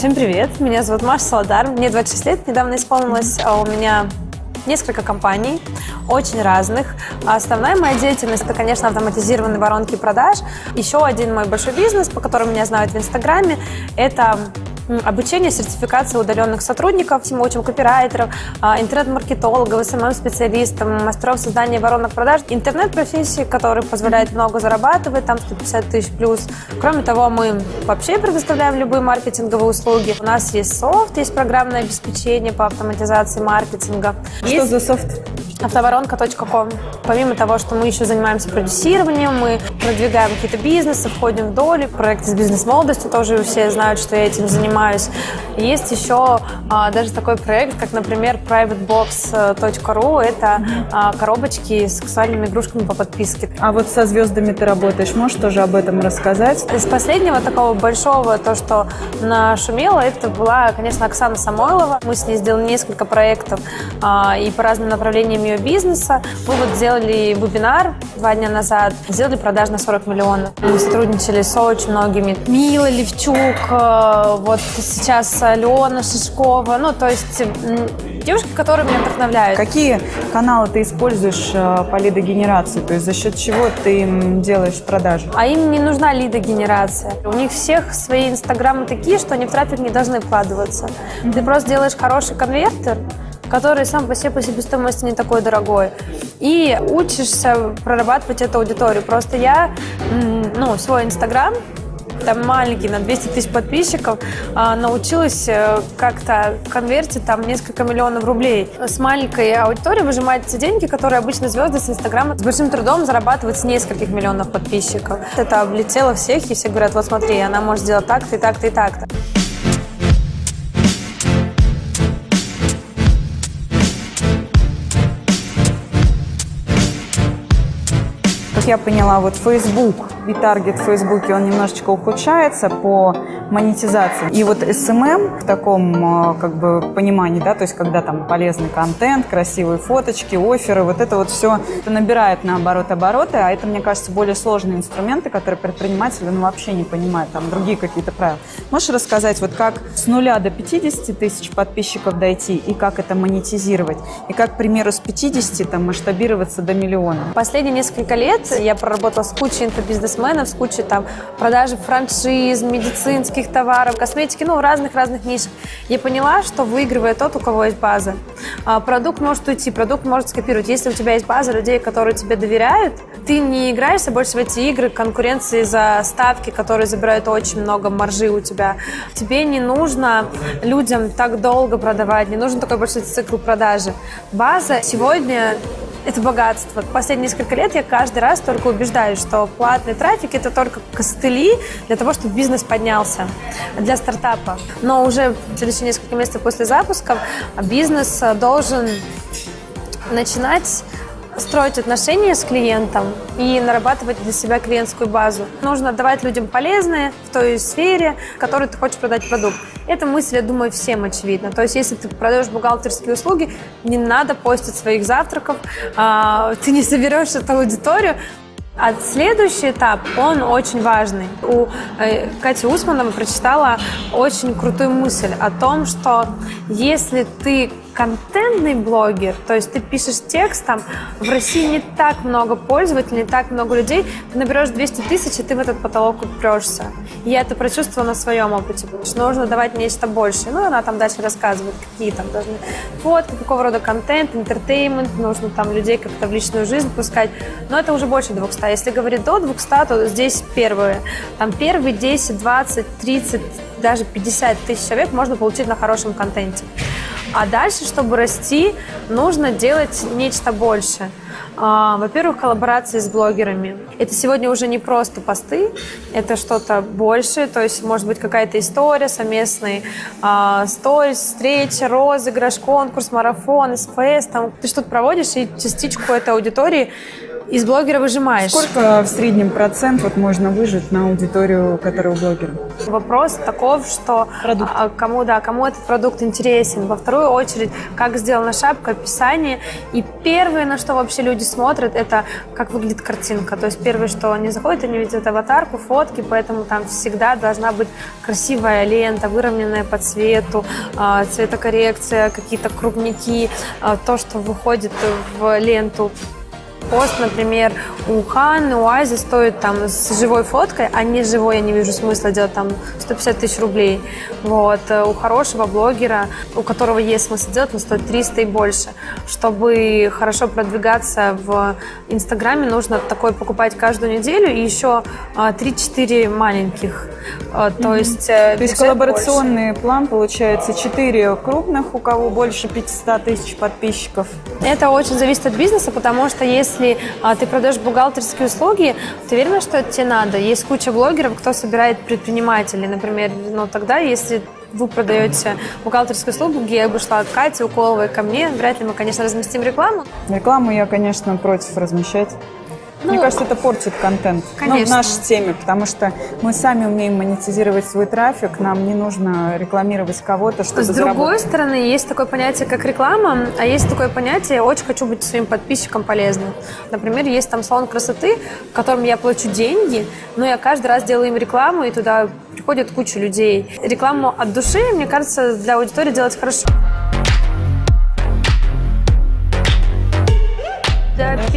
Всем привет, меня зовут Маша Солодар, мне 26 лет, недавно исполнилось, а у меня несколько компаний, очень разных. А основная моя деятельность – это, конечно, автоматизированные воронки продаж. Еще один мой большой бизнес, по которому меня знают в Инстаграме – это обучение, сертификация удаленных сотрудников, мы учим копирайтеров, а, интернет-маркетологов, СММ-специалистов, мастеров создания воронок продаж, интернет-профессии, которые позволяют много зарабатывать, там 150 тысяч плюс. Кроме того, мы вообще предоставляем любые маркетинговые услуги. У нас есть софт, есть программное обеспечение по автоматизации маркетинга. Что есть... за софт? автоворонка.ком. Помимо того, что мы еще занимаемся продюсированием, мы продвигаем какие-то бизнесы, входим в доли, проекты с бизнес-молодостью, тоже все знают, что я этим занимаюсь. Есть еще а, даже такой проект, как, например, privatebox.ru. Это а, коробочки с сексуальными игрушками по подписке. А вот со звездами ты работаешь, можешь тоже об этом рассказать? Из последнего такого большого, то, что нашумело, это была, конечно, Оксана Самойлова. Мы с ней сделали несколько проектов а, и по разным направлениям ее бизнеса. Мы вот сделали вебинар два дня назад, сделали продаж на 40 миллионов. Мы сотрудничали с очень многими. Мила Левчук, э, вот сейчас Алена Шишкова, ну, то есть девушки, которые меня вдохновляют. Какие каналы ты используешь э, по лидогенерации? То есть за счет чего ты им делаешь продажи? А им не нужна лидогенерация. У них всех свои инстаграмы такие, что они в трафик не должны вкладываться. Mm-hmm. Ты просто делаешь хороший конвертер, который сам по себе по себестоимости не такой дорогой. И учишься прорабатывать эту аудиторию. Просто я, ну, свой Инстаграм там маленький, на 200 тысяч подписчиков, а, научилась э, как-то конвертить там несколько миллионов рублей. С маленькой аудиторией выжимать деньги, которые обычно звезды с Инстаграма с большим трудом зарабатывают с нескольких миллионов подписчиков. Это облетело всех, и все говорят, вот смотри, она может сделать так-то и так-то и так-то. Как я поняла, вот Facebook таргет в Фейсбуке, он немножечко ухудшается по монетизации. И вот SMM в таком как бы понимании, да, то есть когда там полезный контент, красивые фоточки, оферы, вот это вот все это набирает наоборот обороты, а это, мне кажется, более сложные инструменты, которые предприниматели ну, вообще не понимают, там другие какие-то правила. Можешь рассказать, вот как с нуля до 50 тысяч подписчиков дойти и как это монетизировать? И как, к примеру, с 50 там масштабироваться до миллиона? Последние несколько лет я проработала с кучей инфобизнесменов, бизнесменов с кучей там продажи франшиз, медицинских товаров, косметики, ну, разных-разных нишах. Я поняла, что выигрывает тот, у кого есть база. А, продукт может уйти, продукт может скопировать. Если у тебя есть база людей, которые тебе доверяют, ты не играешься больше в эти игры конкуренции за ставки, которые забирают очень много маржи у тебя. Тебе не нужно людям так долго продавать, не нужен такой большой цикл продажи. База сегодня это богатство. Последние несколько лет я каждый раз только убеждаюсь, что платный трафик – это только костыли для того, чтобы бизнес поднялся для стартапа. Но уже в следующие несколько месяцев после запуска бизнес должен начинать строить отношения с клиентом и нарабатывать для себя клиентскую базу. Нужно давать людям полезные в той сфере, в которой ты хочешь продать продукт. Эта мысль, я думаю, всем очевидна. То есть, если ты продаешь бухгалтерские услуги, не надо постить своих завтраков, а, ты не соберешь эту аудиторию, а следующий этап, он очень важный. У э, Кати Усмановой прочитала очень крутую мысль о том, что если ты контентный блогер, то есть ты пишешь текст, там в России не так много пользователей, не так много людей, ты наберешь 200 тысяч, и ты в этот потолок упрешься. Я это прочувствовала на своем опыте, потому что нужно давать нечто большее. Ну, она там дальше рассказывает, какие там должны фотки, какого рода контент, интертеймент, нужно там людей как-то в личную жизнь пускать. Но это уже больше 200. Если говорить до 200, то здесь первые. Там первые 10, 20, 30, даже 50 тысяч человек можно получить на хорошем контенте. А дальше, чтобы расти, нужно делать нечто большее. А, во-первых, коллаборации с блогерами. Это сегодня уже не просто посты, это что-то большее, то есть может быть какая-то история, совместный э, сторис, встреча, розыгрыш, конкурс, марафон, СПС, там ты что-то проводишь и частичку этой аудитории из блогера выжимаешь. Сколько в среднем процент вот можно выжить на аудиторию, которая у блогера? Вопрос таков, что Продукт. а, кому, да, кому этот продукт интересен. Во вторую очередь, как сделана шапка, описание. И первое, на что вообще люди смотрят, это как выглядит картинка. То есть первое, что они заходят, они видят аватарку, фотки, поэтому там всегда должна быть красивая лента, выровненная по цвету, а, цветокоррекция, какие-то крупники, а, то, что выходит в ленту пост, например, у Ханны, у Ази стоит там с живой фоткой, а не живой я не вижу смысла делать там 150 тысяч рублей. Вот. Э, У хорошего блогера, у которого есть смысл делать, он стоит 300 и больше. Чтобы хорошо продвигаться в Инстаграме, нужно такой покупать каждую неделю и еще а, 3-4 маленьких. А, То есть, э, То есть коллаборационный план получается 4 крупных, у кого больше 500 тысяч подписчиков. Это очень зависит от бизнеса, потому что если а, ты продаешь бухгалтерские услуги, ты уверена, что это тебе надо? Есть куча блогеров, кто собирает предпринимателей, например, ну тогда, если вы продаете бухгалтерскую услугу, я бы шла к Кате Уколовой ко мне, вряд ли мы, конечно, разместим рекламу. Рекламу я, конечно, против размещать. Мне Ну, кажется, это портит контент. Ну, в конечно. нашей теме, потому что мы сами умеем монетизировать свой трафик, нам не нужно рекламировать кого-то, чтобы С другой заработать. стороны, есть такое понятие, как реклама, а есть такое понятие «очень хочу быть своим подписчикам полезным». Например, есть там салон красоты, в котором я плачу деньги, но я каждый раз делаю им рекламу, и туда приходит куча людей. Рекламу от души, мне кажется, для аудитории делать хорошо.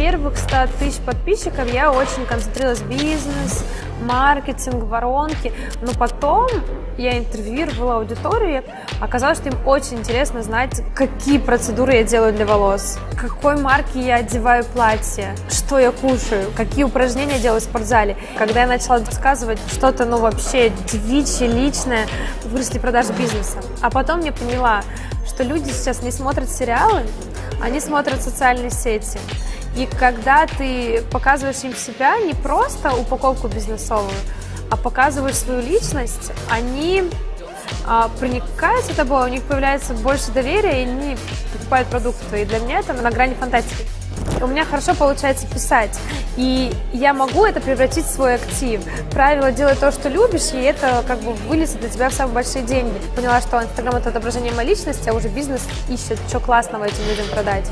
Первых 100 тысяч подписчиков я очень концентрировалась бизнес, маркетинг, воронки. Но потом я интервьюировала аудиторию, оказалось, что им очень интересно знать, какие процедуры я делаю для волос, какой марки я одеваю платье, что я кушаю, какие упражнения делаю в спортзале. Когда я начала рассказывать что-то, ну, вообще девичье, личное, выросли продажи бизнеса. А потом я поняла, что люди сейчас не смотрят сериалы, они смотрят социальные сети. И когда ты показываешь им себя, не просто упаковку бизнесовую, а показываешь свою личность, они а, проникаются тобой, у них появляется больше доверия, и они покупают продукты. И для меня это на грани фантастики. У меня хорошо получается писать, и я могу это превратить в свой актив. Правило «делай то, что любишь», и это как бы вылезет для тебя в самые большие деньги. Поняла, что Инстаграм – это отображение моей личности, а уже бизнес ищет, что классного этим людям продать.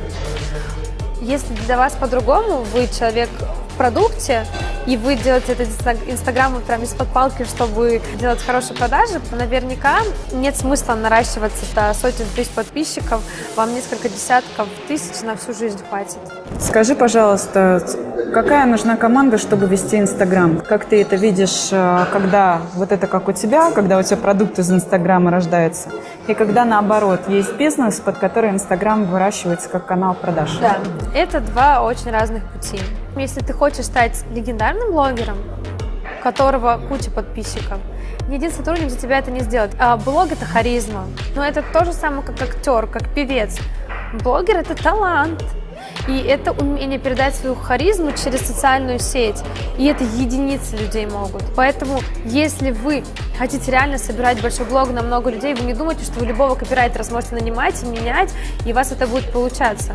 Если для вас по-другому, вы человек продукте, и вы делаете этот Инстаграм прям из-под палки, чтобы делать хорошие продажи, то наверняка нет смысла наращиваться до сотен тысяч подписчиков, вам несколько десятков тысяч на всю жизнь хватит. Скажи, пожалуйста, какая нужна команда, чтобы вести Инстаграм? Как ты это видишь, э, когда вот это как у тебя, когда у тебя продукт из Инстаграма рождается, и когда наоборот есть бизнес, под который Инстаграм выращивается как канал продаж? Да, это два очень разных пути. Если ты хочешь стать легендарным блогером, у которого куча подписчиков, ни один сотрудник за тебя это не сделает. А блог – это харизма. Но это то же самое, как актер, как певец. Блогер – это талант. И это умение передать свою харизму через социальную сеть. И это единицы людей могут. Поэтому, если вы хотите реально собирать большой блог на много людей, вы не думайте, что вы любого копирайтера сможете нанимать и менять, и у вас это будет получаться.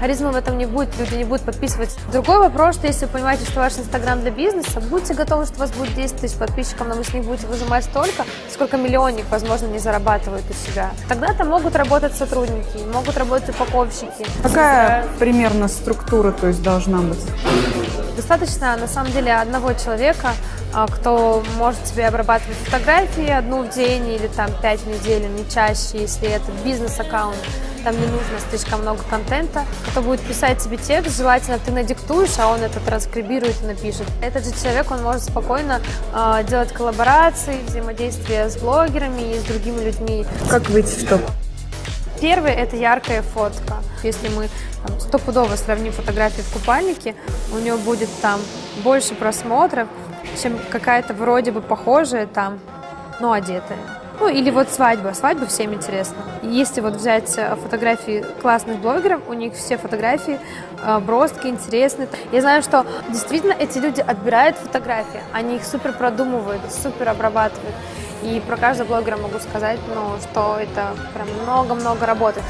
Харизмы в этом не будет, люди не будут подписывать. Другой вопрос, что если вы понимаете, что ваш Инстаграм для бизнеса, будьте готовы, что у вас будет 10 тысяч подписчиков, но вы с них будете выжимать столько, сколько миллионник, возможно, не зарабатывает у себя. Тогда там могут работать сотрудники, могут работать упаковщики. Какая примерно структура то есть, должна быть? Достаточно, на самом деле, одного человека, кто может тебе обрабатывать фотографии одну в день или там пять в неделю, не чаще, если это бизнес-аккаунт. Там не нужно слишком много контента. Кто будет писать тебе текст, желательно ты надиктуешь, а он это транскрибирует и напишет. Этот же человек, он может спокойно э, делать коллаборации, взаимодействие с блогерами и с другими людьми. Как выйти в топ? Первый – это яркая фотка. Если мы там, стопудово сравним фотографии в купальнике, у него будет там больше просмотров, чем какая-то вроде бы похожая там, но одетая. Ну, или вот свадьба. Свадьба всем интересна. Если вот взять э, фотографии классных блогеров, у них все фотографии э, броские, интересные. Я знаю, что действительно эти люди отбирают фотографии, они их супер продумывают, супер обрабатывают. И про каждого блогера могу сказать, ну, что это прям много-много работы.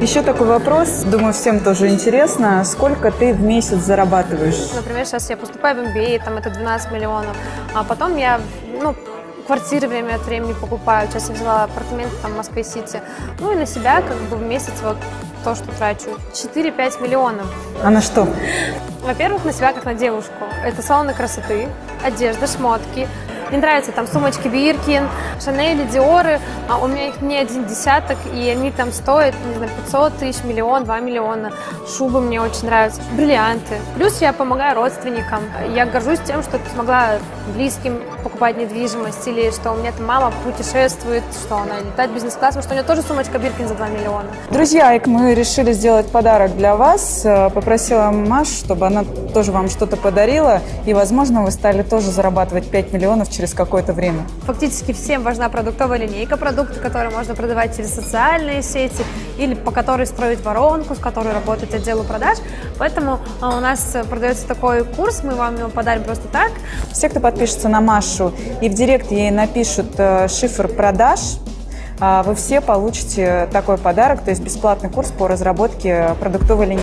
Еще такой вопрос, думаю, всем тоже интересно. Сколько ты в месяц зарабатываешь? Например, сейчас я поступаю в MBA, там это 12 миллионов, а потом я, ну, квартиры время от времени покупаю. Сейчас я взяла апартаменты там в Москве-Сити. Ну и на себя как бы в месяц вот то, что трачу. 4-5 миллионов. А на что? Во-первых, на себя как на девушку. Это салоны красоты, одежда, шмотки. Мне нравятся там сумочки Биркин, Шанели, Диоры. А у меня их не один десяток, и они там стоят, не знаю, 500 тысяч, миллион, 2 миллиона. Шубы мне очень нравятся, бриллианты. Плюс я помогаю родственникам. Я горжусь тем, что смогла близким покупать недвижимость, или что у меня там мама путешествует, что она летает бизнес-классом, что у нее тоже сумочка Биркин за 2 миллиона. Друзья, мы решили сделать подарок для вас. Э, Попросила Маш, чтобы она тоже вам что-то подарила. И, возможно, вы стали тоже зарабатывать 5 миллионов через какое-то время. Фактически всем важна продуктовая линейка, продукты, которые можно продавать через социальные сети или по которой строить воронку, с которой работать отделу продаж. Поэтому а, у нас продается такой курс, мы вам его подарим просто так. Все, кто подпишется на Машу и в директ ей напишут э, шифр продаж, а, вы все получите такой подарок, то есть бесплатный курс по разработке продуктовой линейки.